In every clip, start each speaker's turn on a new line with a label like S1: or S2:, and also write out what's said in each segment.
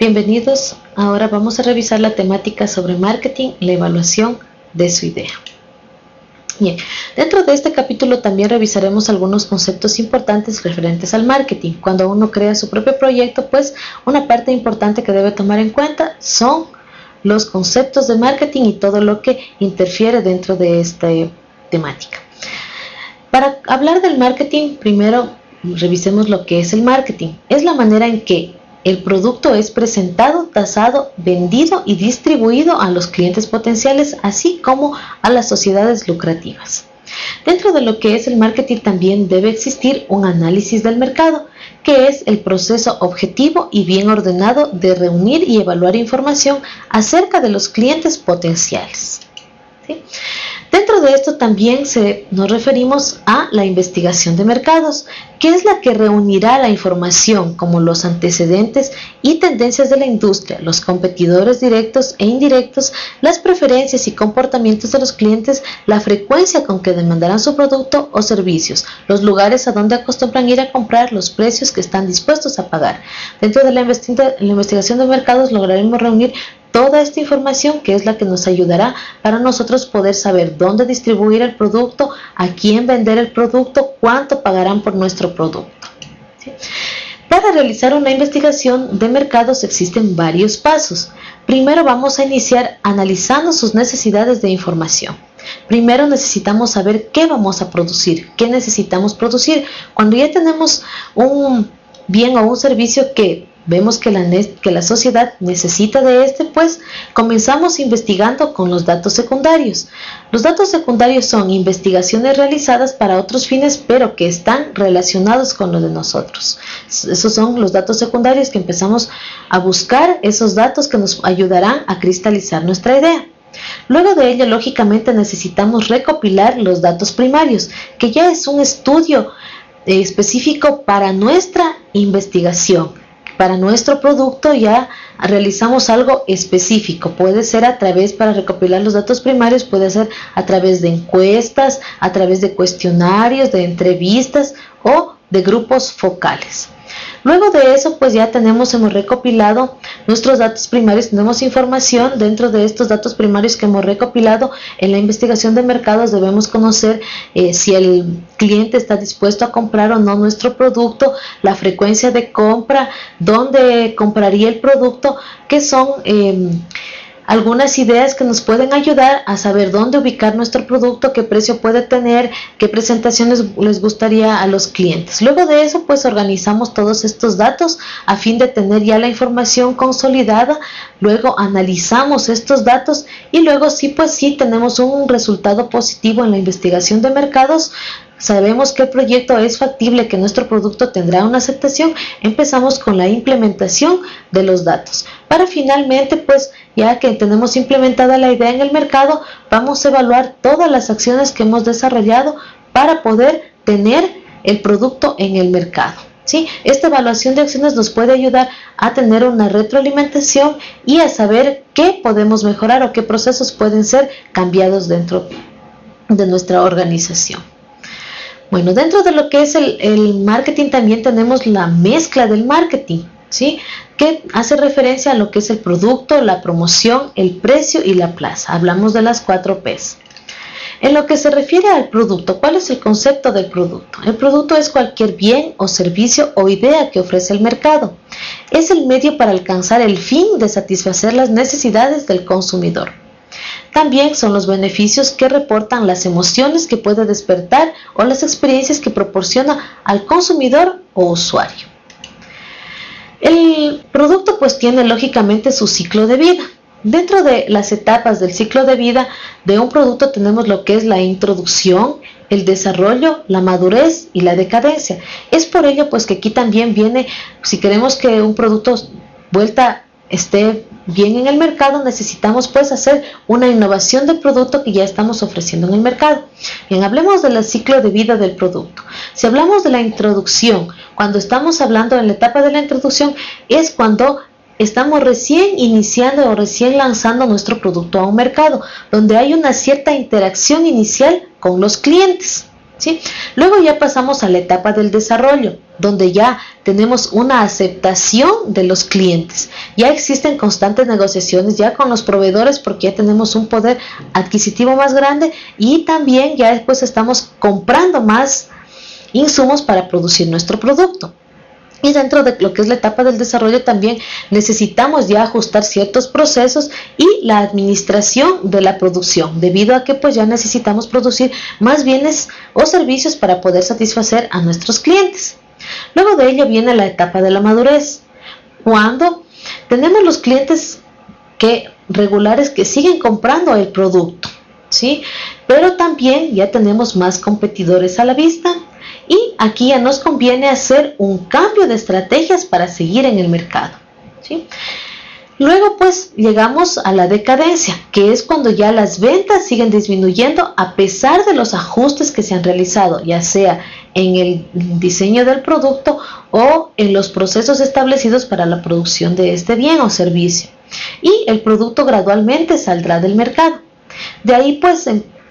S1: Bienvenidos, ahora vamos a revisar la temática sobre marketing, la evaluación de su idea. Bien, dentro de este capítulo también revisaremos algunos conceptos importantes referentes al marketing. Cuando uno crea su propio proyecto, pues una parte importante que debe tomar en cuenta son los conceptos de marketing y todo lo que interfiere dentro de esta temática. Para hablar del marketing, primero revisemos lo que es el marketing. Es la manera en que el producto es presentado, tasado, vendido y distribuido a los clientes potenciales, así como a las sociedades lucrativas. Dentro de lo que es el marketing también debe existir un análisis del mercado, que es el proceso objetivo y bien ordenado de reunir y evaluar información acerca de los clientes potenciales. Dentro de esto también nos referimos a la investigación de mercados, que es la que reunirá la información como los antecedentes y tendencias de la industria, los competidores directos e indirectos, las preferencias y comportamientos de los clientes, la frecuencia con que demandarán su producto o servicios, los lugares a donde acostumbran ir a comprar, los precios que están dispuestos a pagar. Dentro de la, investigación de mercados lograremos reunir toda esta información que es la que nos ayudará para nosotros poder saber dónde distribuir el producto, a quién vender el producto, cuánto pagarán por nuestro producto. Para realizar una investigación de mercados existen varios pasos. Primero vamos a iniciar analizando sus necesidades de información. Primero necesitamos saber qué vamos a producir, qué necesitamos producir. Cuando ya tenemos un bien o un servicio que vemos que la, que la sociedad necesita de este, pues comenzamos investigando con los datos secundarios. Los datos secundarios son investigaciones realizadas para otros fines, pero que están relacionados con lo de nosotros. Esos son los datos secundarios que empezamos a buscar, esos datos que nos ayudarán a cristalizar nuestra idea. Luego de ello, lógicamente, necesitamos recopilar los datos primarios, que ya es un estudio eh, específico para nuestra investigación para nuestro producto ya realizamos algo específico. Puede ser a través, para recopilar los datos primarios, puede ser a través de encuestas, a través de cuestionarios, de entrevistas o de grupos focales. Luego de eso, pues ya tenemos, hemos recopilado nuestros datos primarios, tenemos información dentro de estos datos primarios que hemos recopilado. En la investigación de mercados debemos conocer eh, si el cliente está dispuesto a comprar o no nuestro producto, la frecuencia de compra, dónde compraría el producto, que son... Em, algunas ideas que nos pueden ayudar a saber dónde ubicar nuestro producto, qué precio puede tener, qué presentaciones les gustaría a los clientes. Luego de eso, pues organizamos todos estos datos a fin de tener ya la información consolidada. Luego analizamos estos datos y luego sí, pues sí, tenemos un resultado positivo en la investigación de mercados, sabemos que el proyecto es factible, que nuestro producto tendrá una aceptación, empezamos con la implementación de los datos. Para finalmente, pues ya que tenemos implementada la idea en el mercado, vamos a evaluar todas las acciones que hemos desarrollado para poder tener el producto en el mercado. ¿sí? Esta evaluación de acciones nos puede ayudar a tener una retroalimentación y a saber qué podemos mejorar o qué procesos pueden ser cambiados dentro de nuestra organización. Bueno, dentro de lo que es el, marketing también tenemos la mezcla del marketing, ¿sí? Que hace referencia a lo que es el producto, la promoción, el precio y la plaza. Hablamos de las cuatro P's. En lo que se refiere al producto, ¿cuál es el concepto del producto? El producto es cualquier bien o servicio o idea que ofrece el mercado. Es el medio para alcanzar el fin de satisfacer las necesidades del consumidor. También son los beneficios que reportan las emociones que puede despertar o las experiencias que proporciona al consumidor o usuario. El producto pues tiene lógicamente su ciclo de vida. Dentro de las etapas del ciclo de vida de un producto tenemos lo que es la introducción, el desarrollo, la madurez y la decadencia. Es por ello pues que aquí también viene, si queremos que un producto vuelta esté bien en el mercado, necesitamos pues hacer una innovación del producto que ya estamos ofreciendo en el mercado. Bien, hablemos del ciclo de vida del producto. Si hablamos de la introducción, cuando estamos hablando en la etapa de la introducción, es cuando estamos recién iniciando o recién lanzando nuestro producto a un mercado, donde hay una cierta interacción inicial con los clientes. Luego ya pasamos a la etapa del desarrollo, donde ya tenemos una aceptación de los clientes. Ya existen constantes negociaciones ya con los proveedores porque ya tenemos un poder adquisitivo más grande y también ya después estamos comprando más insumos para producir nuestro producto. Y dentro de lo que es la etapa del desarrollo también necesitamos ya ajustar ciertos procesos y la administración de la producción, debido a que pues ya necesitamos producir más bienes o servicios para poder satisfacer a nuestros clientes. Luego de ello viene la etapa de la madurez, cuando tenemos los clientes que regulares que siguen comprando el producto, ¿sí? Pero también ya tenemos más competidores a la vista y aquí ya nos conviene hacer un cambio de estrategias para seguir en el mercado. ¿sí? Luego pues llegamos a la decadencia, que es cuando ya las ventas siguen disminuyendo a pesar de los ajustes que se han realizado, ya sea en el diseño del producto o en los procesos establecidos para la producción de este bien o servicio. Y el producto gradualmente saldrá del mercado. De ahí pues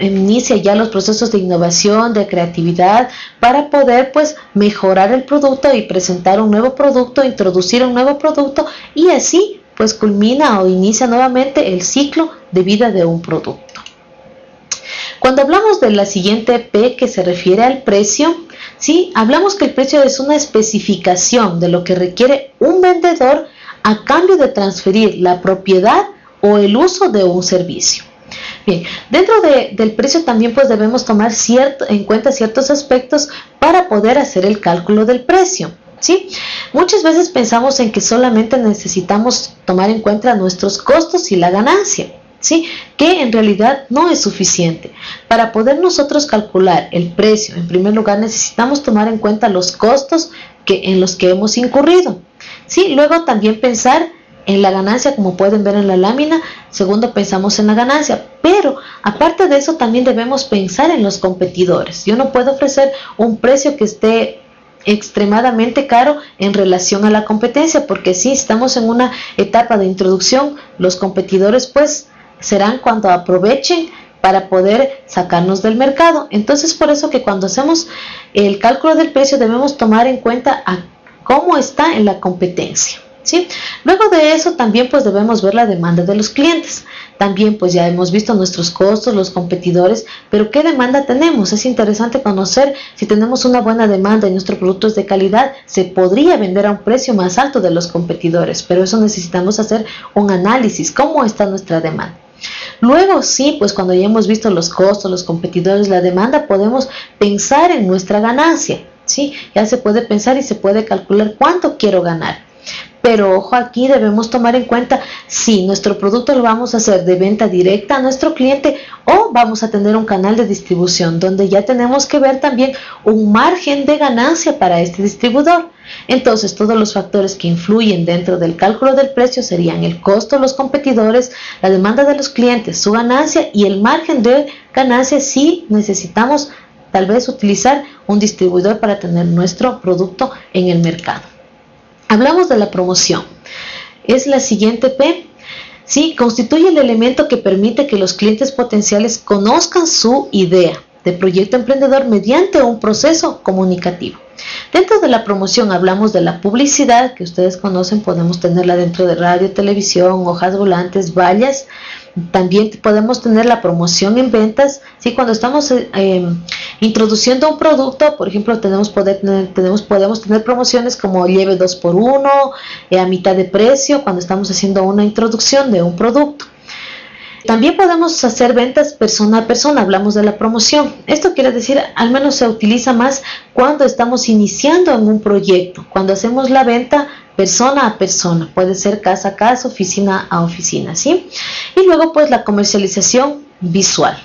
S1: inicia ya los procesos de innovación, de creatividad, para poder pues mejorar el producto y presentar un nuevo producto, introducir un nuevo producto y así pues culmina o inicia nuevamente el ciclo de vida de un producto. Cuando hablamos de la siguiente P que se refiere al precio, ¿sí? hablamos que el precio es una especificación de lo que requiere un vendedor a cambio de transferir la propiedad o el uso de un servicio. Bien, dentro del precio también pues debemos tomar cierto, en cuenta ciertos aspectos para poder hacer el cálculo del precio. ¿sí? Muchas veces pensamos en que solamente necesitamos tomar en cuenta nuestros costos y la ganancia. ¿Sí? que en realidad no es suficiente. Para poder nosotros calcular el precio, en primer lugar necesitamos tomar en cuenta los costos que, en los que hemos incurrido. ¿sí? Luego también pensar en la ganancia, como pueden ver en la lámina. Segundo, pensamos en la ganancia. Pero aparte de eso, también debemos pensar en los competidores. Yo no puedo ofrecer un precio que esté extremadamente caro en relación a la competencia, porque si estamos en una etapa de introducción, los competidores pues serán cuando aprovechen para poder sacarnos del mercado. Entonces, por eso que cuando hacemos el cálculo del precio debemos tomar en cuenta cómo está en la competencia. Luego de eso también pues debemos ver la demanda de los clientes. También pues ya hemos visto nuestros costos, los competidores, pero ¿qué demanda tenemos? Es interesante conocer si tenemos una buena demanda y nuestro producto es de calidad, se podría vender a un precio más alto de los competidores, pero eso necesitamos hacer un análisis, ¿cómo está nuestra demanda? Luego sí, pues cuando ya hemos visto los costos, los competidores, la demanda, podemos pensar en nuestra ganancia, ¿sí? Ya se puede pensar y se puede calcular cuánto quiero ganar. Pero ojo aquí debemos tomar en cuenta si nuestro producto lo vamos a hacer de venta directa a nuestro cliente o vamos a tener un canal de distribución donde ya tenemos que ver también un margen de ganancia para este distribuidor. Entonces todos los factores que influyen dentro del cálculo del precio serían el costo los competidores, la demanda de los clientes, su ganancia y el margen de ganancia si necesitamos tal vez utilizar un distribuidor para tener nuestro producto en el mercado. Hablamos de la promoción. Es la siguiente P. Sí, constituye el elemento que permite que los clientes potenciales conozcan su idea de proyecto emprendedor mediante un proceso comunicativo. Dentro de la promoción hablamos de la publicidad, que ustedes conocen, podemos tenerla dentro de radio, televisión, hojas volantes, vallas, también podemos tener la promoción en ventas. ¿sí? Cuando estamos eh, em, introduciendo un producto, por ejemplo, tenemos, poder, tenemos, podemos tener promociones como lleve 2 por 1 eh, a mitad de precio, cuando estamos haciendo una introducción de un producto. También podemos hacer ventas persona a persona, hablamos de la promoción. Esto quiere decir, al menos se utiliza más cuando estamos iniciando en un proyecto, cuando hacemos la venta persona a persona, puede ser casa a casa, oficina a oficina, ¿sí? Y luego pues la comercialización visual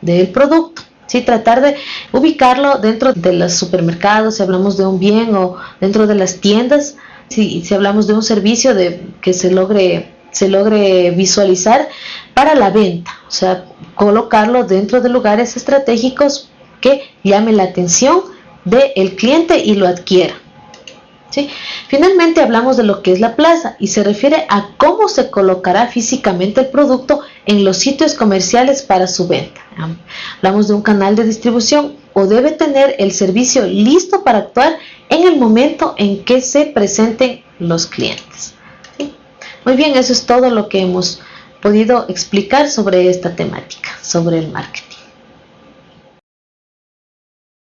S1: del producto. ¿Sí? Tratar de ubicarlo dentro de los supermercados, si hablamos de un bien o dentro de las tiendas, si, si hablamos de un servicio de, que se logre, se logre visualizar para la venta, o sea, colocarlo dentro de lugares estratégicos que llame la atención del cliente y lo adquiera. Finalmente hablamos de lo que es la plaza y se refiere a cómo se colocará físicamente el producto en los sitios comerciales para su venta. Hablamos de un canal de distribución o debe tener el servicio listo para actuar en el momento en que se presenten los clientes. Muy bien, eso es todo lo que hemos podido explicar sobre esta temática, sobre el marketing.